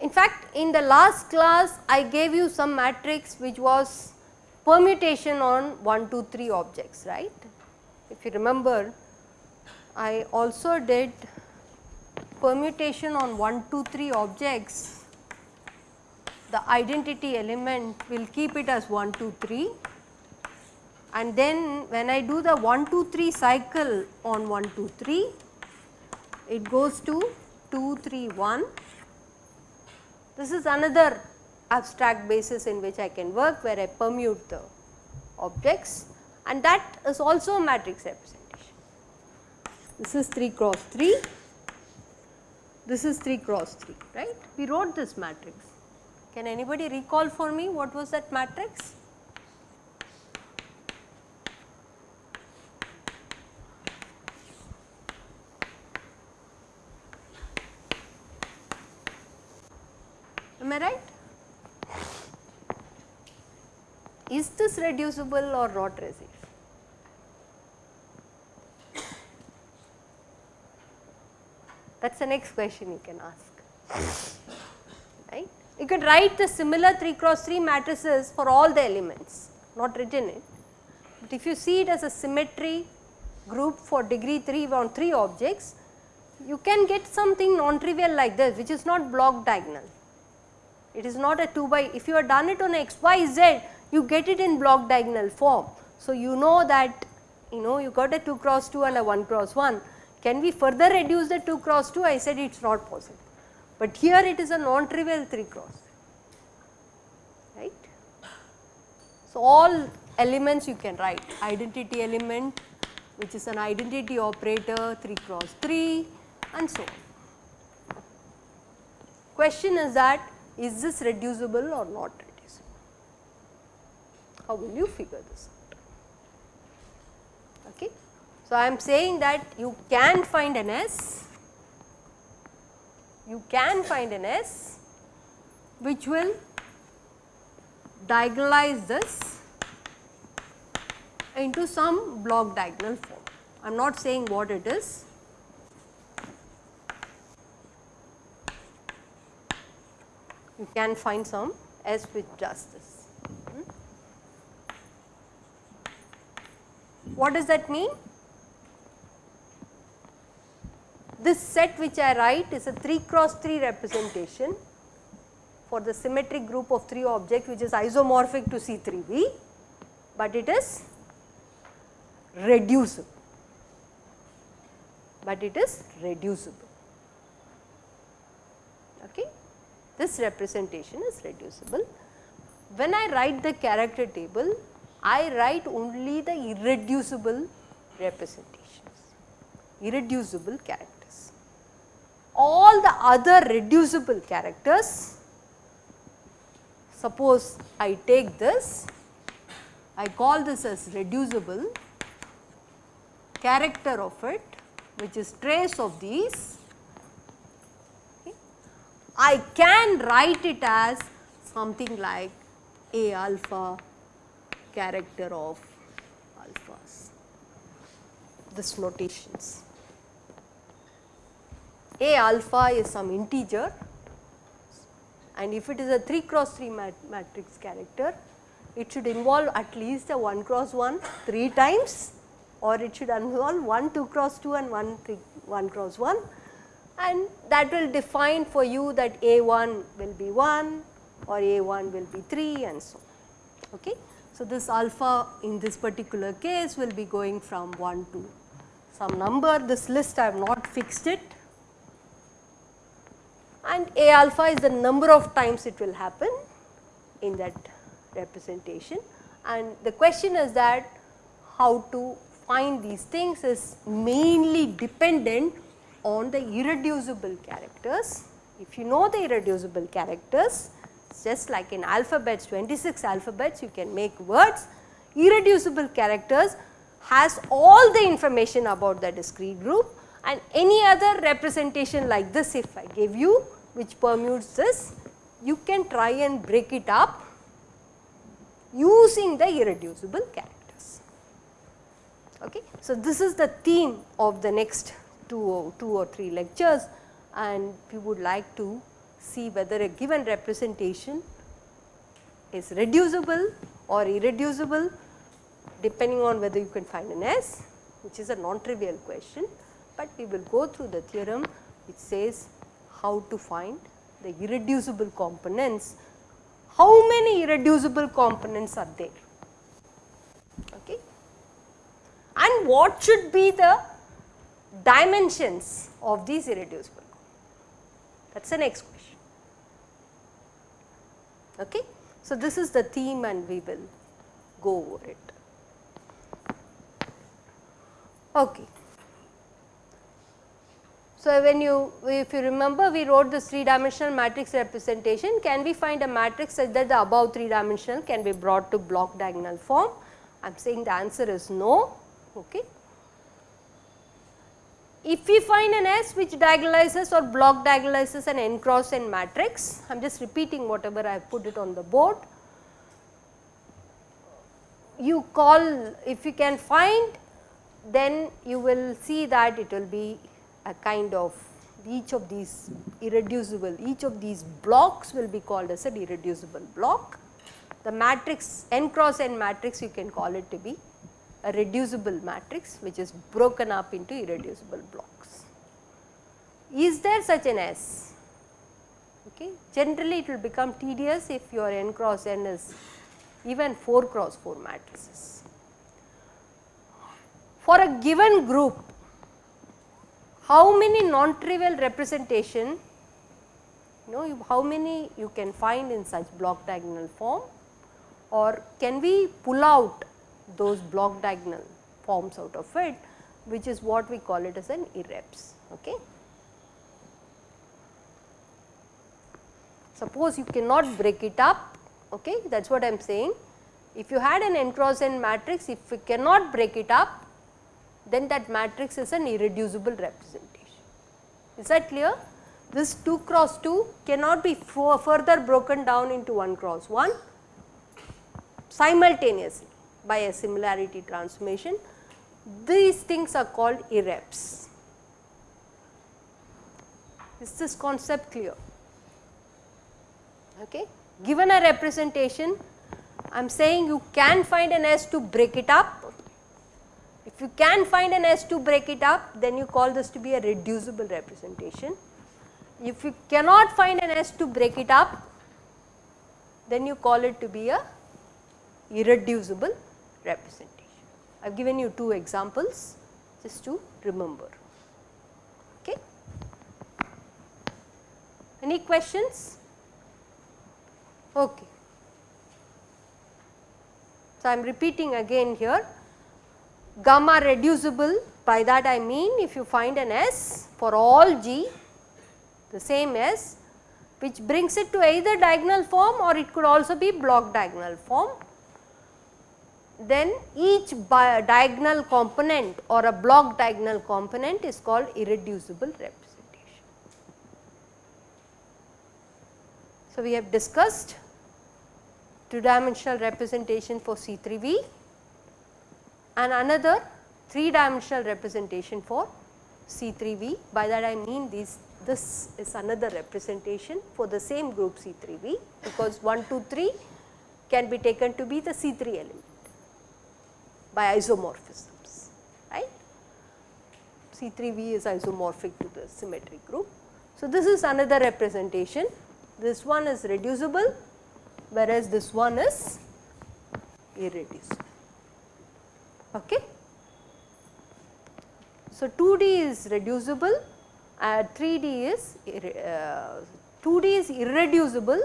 In fact, in the last class I gave you some matrix which was permutation on 1, 2, 3 objects, right. If you remember, I also did permutation on 1, 2, 3 objects, the identity element will keep it as 1, 2, 3 and then when I do the 1, 2, 3 cycle on 1, 2, 3, it goes to 2, 3, 1 this is another abstract basis in which I can work where I permute the objects. And that is also a matrix representation. This is 3 cross 3, this is 3 cross 3 right. We wrote this matrix. Can anybody recall for me what was that matrix? Am I right? Is this reducible or not reducible? That is the next question you can ask, right. You can write the similar 3 cross 3 matrices for all the elements, not written it. But if you see it as a symmetry group for degree 3 on 3 objects, you can get something non-trivial like this which is not block diagonal. It is not a 2 by, if you have done it on x, y, z, you get it in block diagonal form. So, you know that you know you got a 2 cross 2 and a 1 cross 1. Can we further reduce the 2 cross 2? I said it is not possible, but here it is a non-trivial 3 cross, right. So, all elements you can write identity element which is an identity operator 3 cross 3 and so on. Question is that is this reducible or not reducible? How will you figure this out? Okay. So, I am saying that you can find an S, you can find an S which will diagonalize this into some block diagonal form. I am not saying what it is, you can find some S which does this. Hmm. What does that mean? This set which I write is a 3 cross 3 representation for the symmetric group of 3 objects which is isomorphic to C3V, but it is reducible, but it is reducible. Okay this representation is reducible. When I write the character table, I write only the irreducible representations, irreducible characters. All the other reducible characters, suppose I take this, I call this as reducible character of it which is trace of these. I can write it as something like A alpha character of alphas, this notations. A alpha is some integer and if it is a 3 cross 3 mat matrix character, it should involve at least a 1 cross 1 3 times or it should involve 1 2 cross 2 and 1 3 1 cross 1 and that will define for you that A1 will be 1 or A1 will be 3 and so on. Okay. So, this alpha in this particular case will be going from 1 to some number, this list I have not fixed it and A alpha is the number of times it will happen in that representation. And the question is that how to find these things is mainly dependent on the irreducible characters. If you know the irreducible characters, just like in alphabets 26 alphabets you can make words, irreducible characters has all the information about the discrete group and any other representation like this if I give you which permutes this, you can try and break it up using the irreducible characters. Okay. So, this is the theme of the next two or, two or three lectures and we would like to see whether a given representation is reducible or irreducible depending on whether you can find an S which is a non-trivial question, but we will go through the theorem which says how to find the irreducible components. How many irreducible components are there? Okay. And what should be the dimensions of these irreducible that is the next question. Okay. So this is the theme and we will go over it. Okay so, when you if you remember we wrote this 3 dimensional matrix representation can we find a matrix such that the above 3 dimensional can be brought to block diagonal form I am saying the answer is no. Okay. If we find an S which diagonalizes or block diagonalizes an n cross n matrix I am just repeating whatever I have put it on the board you call if you can find then you will see that it will be a kind of each of these irreducible, each of these blocks will be called as an irreducible block. The matrix n cross n matrix you can call it to be a reducible matrix which is broken up into irreducible blocks. Is there such an S? Okay. Generally it will become tedious if your n cross n is even 4 cross 4 matrices. For a given group how many non-trivial representation you know how many you can find in such block diagonal form or can we pull out those block diagonal forms out of it which is what we call it as an irreps. Okay. Suppose you cannot break it up okay that is what I am saying. If you had an n cross n matrix if we cannot break it up then that matrix is an irreducible representation. Is that clear? This 2 cross 2 cannot be further broken down into 1 cross 1 simultaneously by a similarity transformation. These things are called irreps. Is this concept clear? Okay. Given a representation, I am saying you can find an S to break it up you can find an S to break it up then you call this to be a reducible representation. If you cannot find an S to break it up then you call it to be a irreducible representation. I have given you two examples just to remember. Okay. Any questions? Okay. So, I am repeating again here gamma reducible. By that I mean if you find an S for all G the same S which brings it to either diagonal form or it could also be block diagonal form. Then each diagonal component or a block diagonal component is called irreducible representation. So, we have discussed two dimensional representation for C3V and another 3 dimensional representation for C3V. By that I mean these this is another representation for the same group C3V because 1, 2, 3 can be taken to be the C3 element by isomorphisms, right. C3V is isomorphic to the symmetry group. So, this is another representation, this one is reducible whereas this one is irreducible. Okay. So, 2D is reducible, uh, 3D is uh, 2D is irreducible,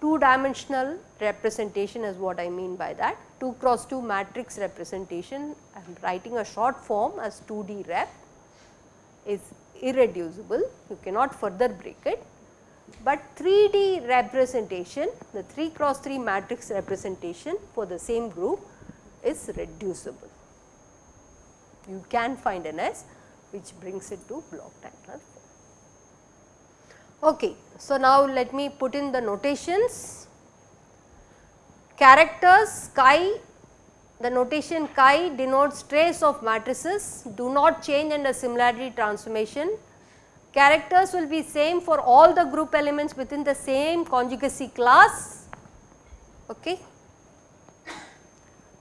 2 dimensional representation is what I mean by that. 2 cross 2 matrix representation, I am writing a short form as 2D rep is irreducible, you cannot further break it. But 3D representation, the 3 cross 3 matrix representation for the same group is reducible. You can find an S which brings it to block diagonal form. Okay. So, now let me put in the notations. Characters chi, the notation chi denotes trace of matrices do not change under similarity transformation. Characters will be same for all the group elements within the same conjugacy class. Okay.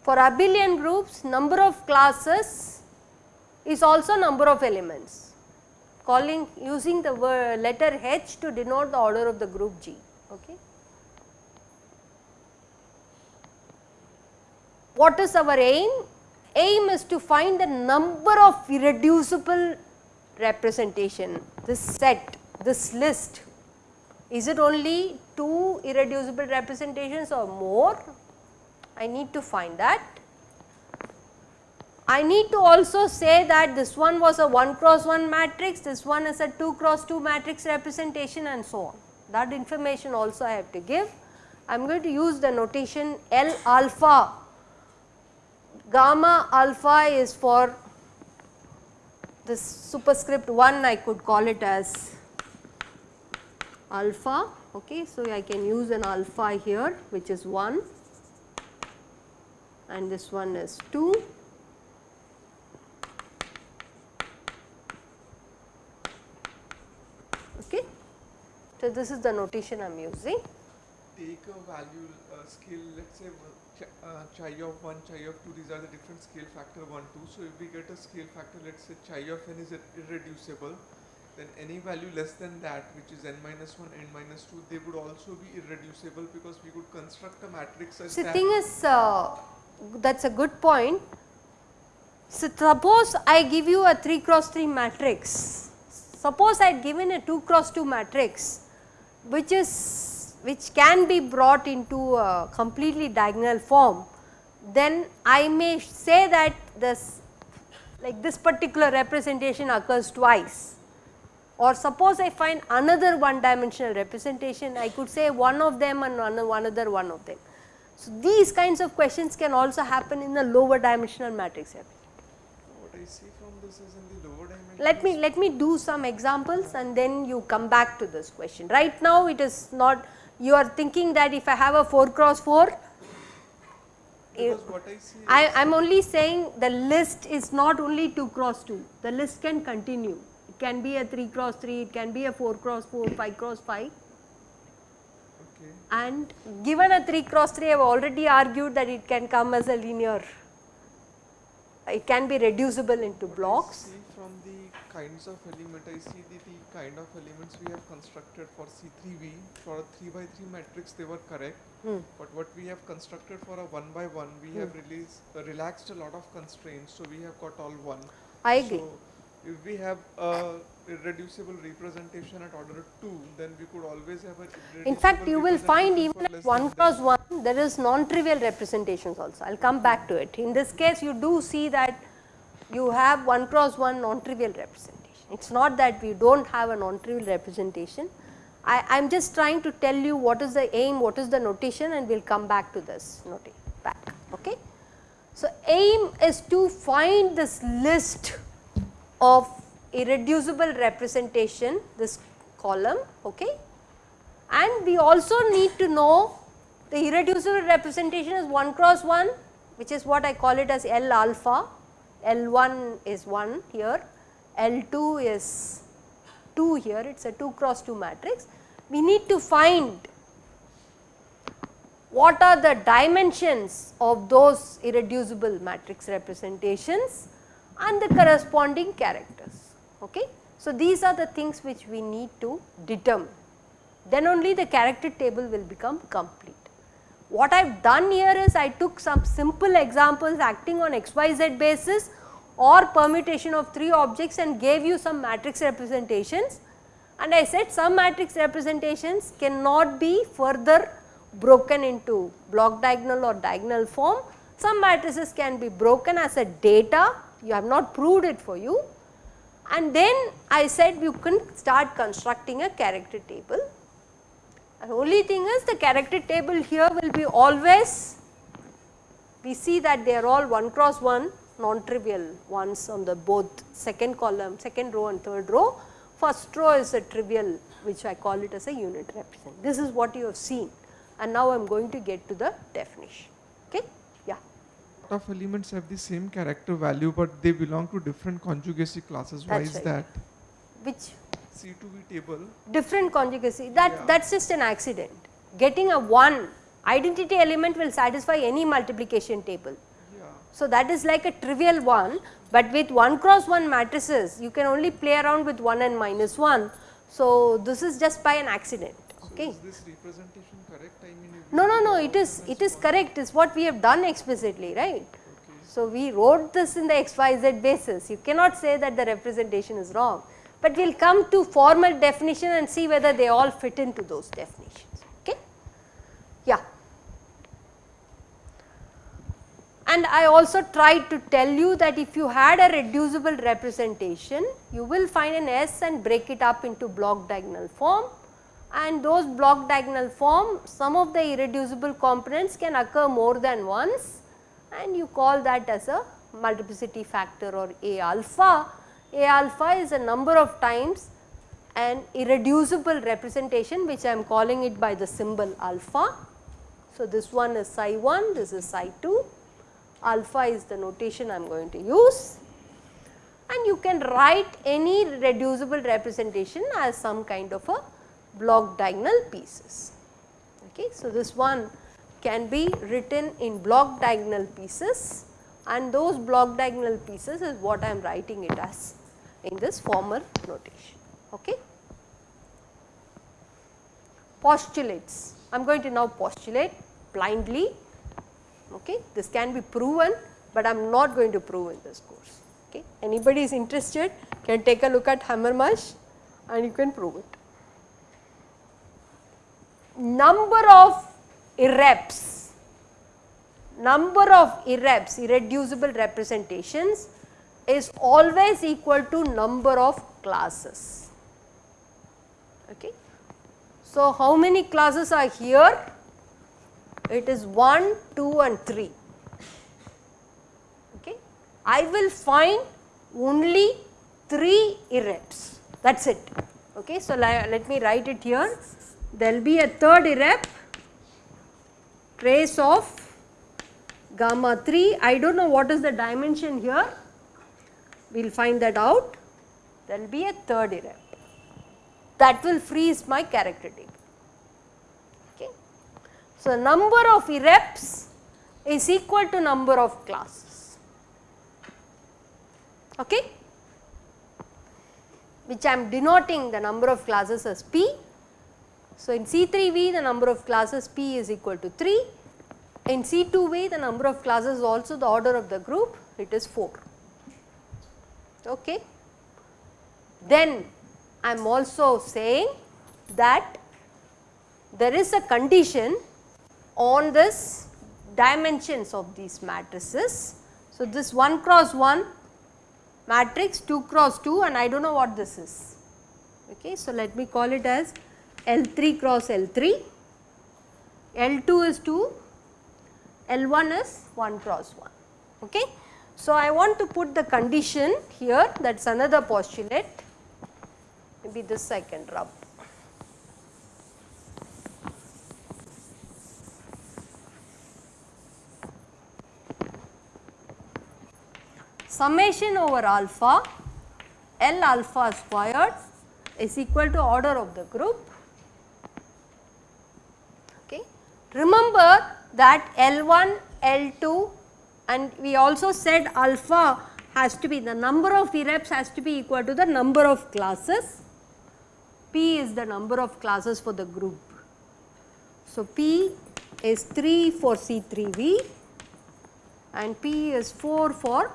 For abelian groups number of classes is also number of elements calling using the letter H to denote the order of the group G. Okay. What is our aim? Aim is to find the number of irreducible representation, this set, this list. Is it only 2 irreducible representations or more? I need to find that. I need to also say that this one was a 1 cross 1 matrix, this one is a 2 cross 2 matrix representation and so on. That information also I have to give. I am going to use the notation L alpha. Gamma alpha is for this superscript 1 I could call it as alpha. Okay. So, I can use an alpha here which is 1 and this one is 2 Okay. So, this is the notation I am using. Take a value uh, scale let us say uh, chi of 1, chi of 2 these are the different scale factor 1, 2. So, if we get a scale factor let us say chi of n is irreducible then any value less than that which is n minus 1, n minus 2 they would also be irreducible because we could construct a matrix as so, the thing is uh, that is a good point. So, suppose I give you a 3 cross 3 matrix, suppose I had given a 2 cross 2 matrix which is which can be brought into a completely diagonal form, then I may say that this like this particular representation occurs twice or suppose I find another one dimensional representation I could say one of them and one another one of them. So, these kinds of questions can also happen in the lower dimensional matrix. What I see from this is in the lower dimension. let me let me do some examples and then you come back to this question. Right now it is not you are thinking that if I have a 4 cross 4 I, I am only saying the list is not only 2 cross 2, the list can continue. It can be a 3 cross 3, it can be a 4 cross 4, 5 cross 5. And given a 3 cross 3, I have already argued that it can come as a linear, it can be reducible into blocks from the kinds of element I see the, the kind of elements we have constructed for C3V for a 3 by 3 matrix they were correct hmm. but what we have constructed for a 1 by 1 we hmm. have released uh, relaxed a lot of constraints so we have got all 1. I agree. So if we have a irreducible representation at order 2 then we could always have a In fact you will find even at 1 cross 1 there is non-trivial representations also I will come back to it. In this case you do see that you have 1 cross 1 non-trivial representation. It is not that we do not have a non-trivial representation. I am just trying to tell you what is the aim, what is the notation and we will come back to this notation back. Okay. So, aim is to find this list of irreducible representation this column okay. and we also need to know the irreducible representation is 1 cross 1 which is what I call it as L alpha L1 is 1 here, L2 is 2 here, it is a 2 cross 2 matrix. We need to find what are the dimensions of those irreducible matrix representations and the corresponding characters. Okay. So, these are the things which we need to determine, then only the character table will become complete. What I have done here is I took some simple examples acting on xyz basis or permutation of 3 objects and gave you some matrix representations and I said some matrix representations cannot be further broken into block diagonal or diagonal form. Some matrices can be broken as a data, you have not proved it for you and then I said you can start constructing a character table and only thing is the character table here will be always, we see that they are all 1 cross 1 non-trivial ones on the both second column, second row and third row. first row is a trivial which I call it as a unit represent. This is what you have seen and now I am going to get to the definition. Okay? Yeah. Lot of elements have the same character value but they belong to different conjugacy classes. Why is right. that? Which C2V table. different conjugacy that Yeah. that's just an accident. Getting a 1 identity element will satisfy any multiplication table. Yeah. So, that is like a trivial one, but with 1 cross 1 matrices you can only play around with 1 and minus 1. So, this is just by an accident. Okay. So is this representation correct? I mean, No, no, no, it is it is correct. Is what we have done explicitly, right? Okay. So, we wrote this in the XYZ basis. You cannot say that the representation is wrong, but we will come to formal definition and see whether they all fit into those definitions. Okay? Yeah. And I also tried to tell you that if you had a reducible representation, you will find an S and break it up into block diagonal form and those block diagonal form some of the irreducible components can occur more than once and you call that as a multiplicity factor or A alpha. A alpha is a number of times an irreducible representation which I am calling it by the symbol alpha. So, this one is psi 1, this is psi 2, alpha is the notation I am going to use and you can write any reducible representation as some kind of a block diagonal pieces. Okay. So, this one can be written in block diagonal pieces and those block diagonal pieces is what I am writing it as in this former notation. Okay. Postulates, I am going to now postulate blindly, okay. this can be proven, but I am not going to prove in this course. Okay. Anybody is interested can take a look at Hamermesh and you can prove it. Number of irreps, number of irreps, irreducible representations is always equal to number of classes. Okay. So, how many classes are here? It is 1, 2 and 3. Okay. I will find only 3 irreps that is it. Okay. So, let me write it here. There will be a third irrep trace of gamma 3. I do not know what is the dimension here. We will find that out. There will be a third irrep that will freeze my character table. Okay. So, number of irreps is equal to number of classes. Okay which I am denoting the number of classes as P. So, in C3V the number of classes P is equal to 3, in C2V the number of classes also the order of the group it is 4. Okay. Then I am also saying that there is a condition on this dimensions of these matrices. So, this 1 cross 1 matrix 2 cross 2 and I do not know what this is. Okay. So, let me call it as L3 cross L3, L2 is 2, L1 is 1 cross 1. Okay. So, I want to put the condition here that is another postulate maybe this I can rub. Summation over alpha L alpha squared is equal to order of the group. Okay. Remember that L1, L2 and we also said alpha has to be the number of irreps has to be equal to the number of classes. P is the number of classes for the group. So, P is 3 for C3V and P is 4 for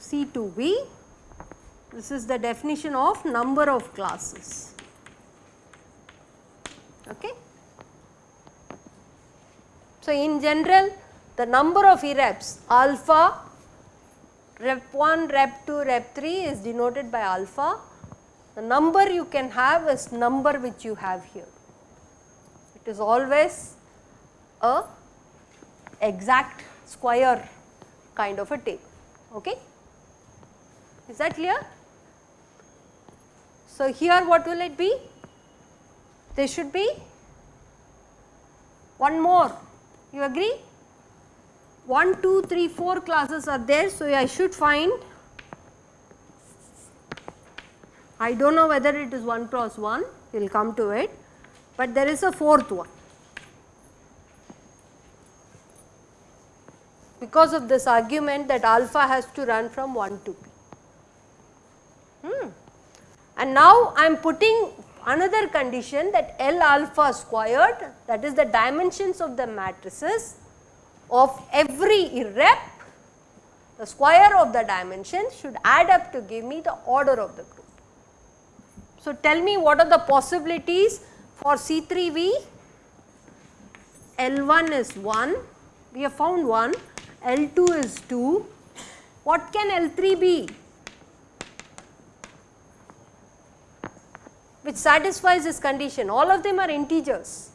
C2V. This is the definition of number of classes. Okay. So, in general the number of irreps alpha rep 1, rep 2, rep 3 is denoted by alpha. The number you can have is number which you have here. It is always a exact square kind of a table. Okay. Is that clear? So, here what will it be? There should be one more, you agree? 1, 2, 3, 4 classes are there. So, I should find I do not know whether it is 1 cross 1, we will come to it, but there is a fourth one. Because of this argument that alpha has to run from 1 to p. Hmm. And now I am putting another condition that L alpha squared that is the dimensions of the matrices of every irrep the square of the dimensions should add up to give me the order of the group. So, tell me what are the possibilities for C3V? L1 is 1, we have found 1, L2 is 2, what can L3 be? Which satisfies this condition, all of them are integers.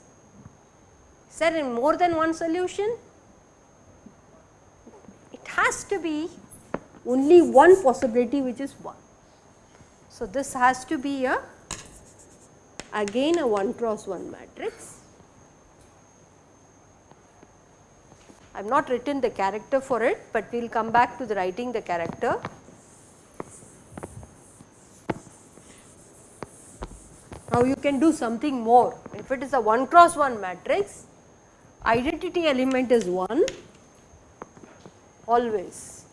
Is there in more than one solution? It has to be only one possibility which is 1. So, this has to be a again a 1 cross 1 matrix. I have not written the character for it, but we will come back to the writing the character. Now, you can do something more. If it is a 1 cross 1 matrix, identity element is 1 always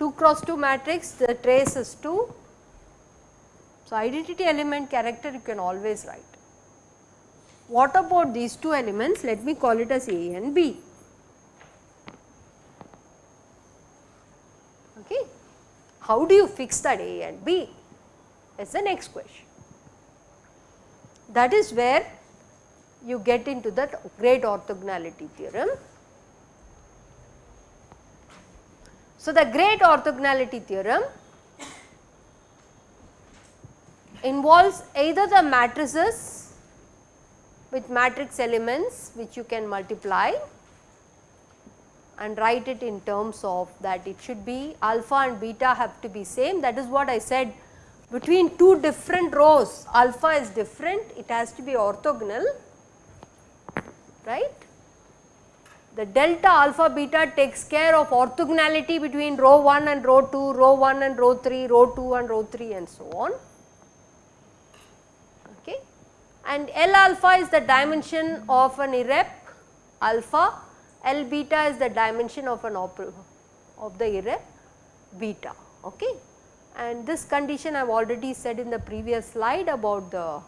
2 cross 2 matrix the trace is 2. So, identity element character you can always write. What about these two elements let me call it as A and B. Okay. How do you fix that A and B is the next question. That is where you get into that great orthogonality theorem. So, the great orthogonality theorem involves either the matrices with matrix elements which you can multiply and write it in terms of that it should be alpha and beta have to be same. That is what I said between two different rows alpha is different it has to be orthogonal right the delta alpha beta takes care of orthogonality between row 1 and row 2, row 1 and row 3, row 2 and row 3 and so on. Okay. And L alpha is the dimension of an irrep alpha, L beta is the dimension of an of the irrep beta. Okay. And this condition I have already said in the previous slide about the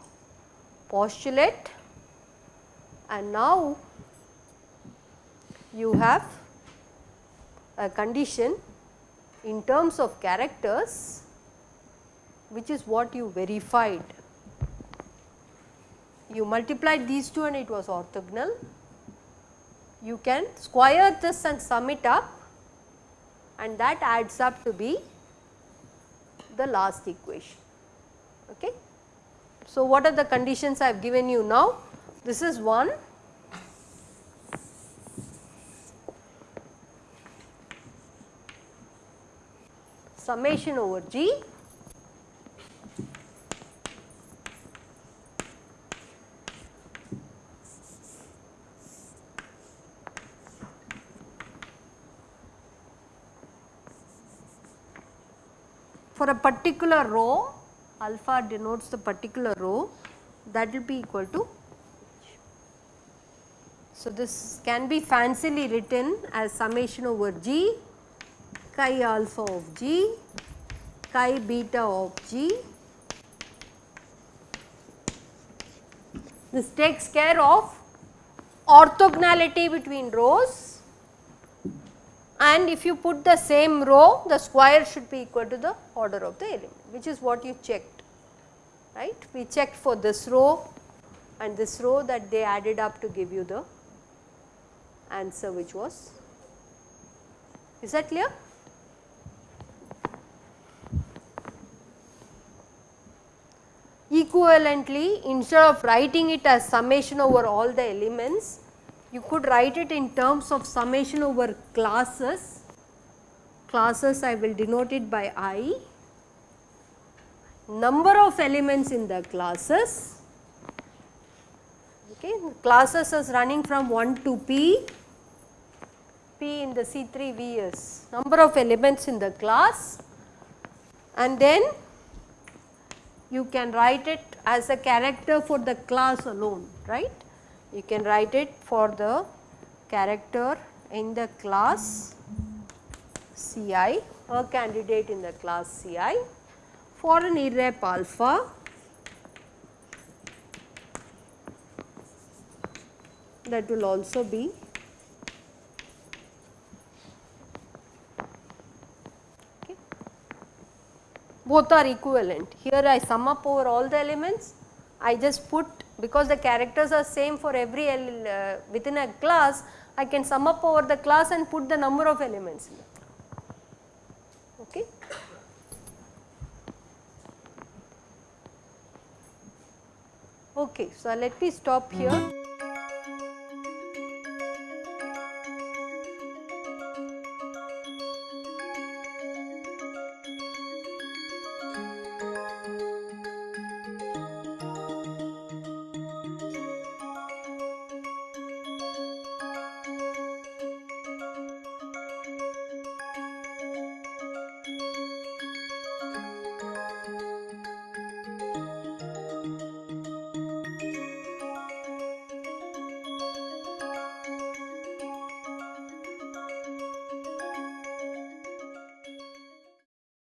postulate and now you have a condition in terms of characters which is what you verified. You multiplied these two and it was orthogonal. You can square this and sum it up and that adds up to be the last equation. Okay. So, what are the conditions I have given you now? This is one summation over G for a particular row alpha denotes the particular row that will be equal to so this can be fancily written as summation over G chi alpha of g, chi beta of g. This takes care of orthogonality between rows and if you put the same row the square should be equal to the order of the element which is what you checked right. We checked for this row and this row that they added up to give you the answer which was is that clear? Equivalently instead of writing it as summation over all the elements, you could write it in terms of summation over classes. Classes I will denote it by i. number of elements in the classes okay classes is running from 1 to p p in the C3 V is number of elements in the class and then you can write it as a character for the class alone right. You can write it for the character in the class Ci a candidate in the class Ci for an irrep alpha that will also be okay. both are equivalent. Here I sum up over all the elements, I just put because the characters are same for every uh, within a class, I can sum up over the class and put the number of elements. Okay. Okay, so let me stop here.